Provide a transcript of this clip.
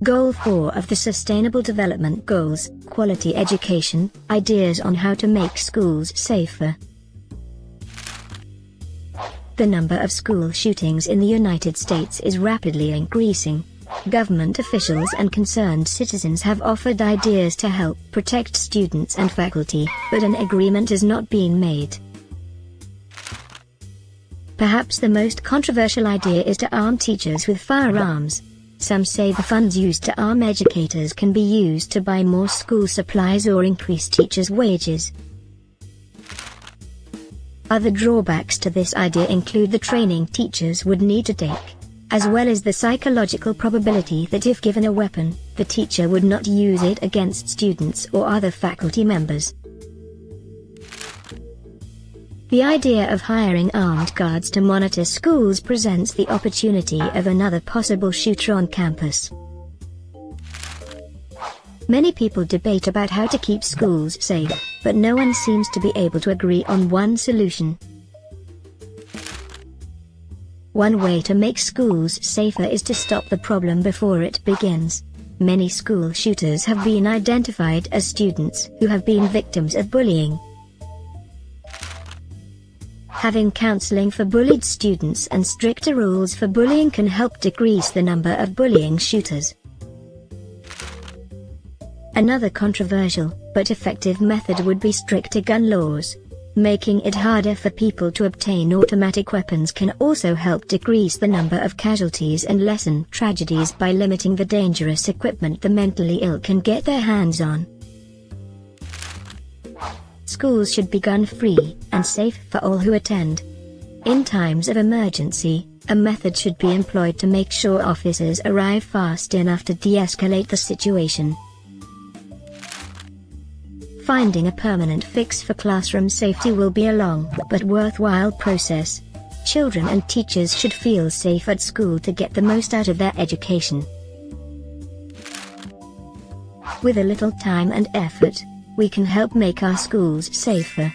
Goal 4 of the Sustainable Development Goals, Quality Education, Ideas on how to make schools safer. The number of school shootings in the United States is rapidly increasing. Government officials and concerned citizens have offered ideas to help protect students and faculty, but an agreement is not being made. Perhaps the most controversial idea is to arm teachers with firearms. Some say the funds used to arm educators can be used to buy more school supplies or increase teachers' wages. Other drawbacks to this idea include the training teachers would need to take, as well as the psychological probability that if given a weapon, the teacher would not use it against students or other faculty members. The idea of hiring armed guards to monitor schools presents the opportunity of another possible shooter on campus. Many people debate about how to keep schools safe, but no one seems to be able to agree on one solution. One way to make schools safer is to stop the problem before it begins. Many school shooters have been identified as students who have been victims of bullying. Having counseling for bullied students and stricter rules for bullying can help decrease the number of bullying shooters. Another controversial, but effective method would be stricter gun laws. Making it harder for people to obtain automatic weapons can also help decrease the number of casualties and lessen tragedies by limiting the dangerous equipment the mentally ill can get their hands on. Schools should be gun-free and safe for all who attend. In times of emergency, a method should be employed to make sure officers arrive fast enough to de-escalate the situation. Finding a permanent fix for classroom safety will be a long but worthwhile process. Children and teachers should feel safe at school to get the most out of their education. With a little time and effort, we can help make our schools safer.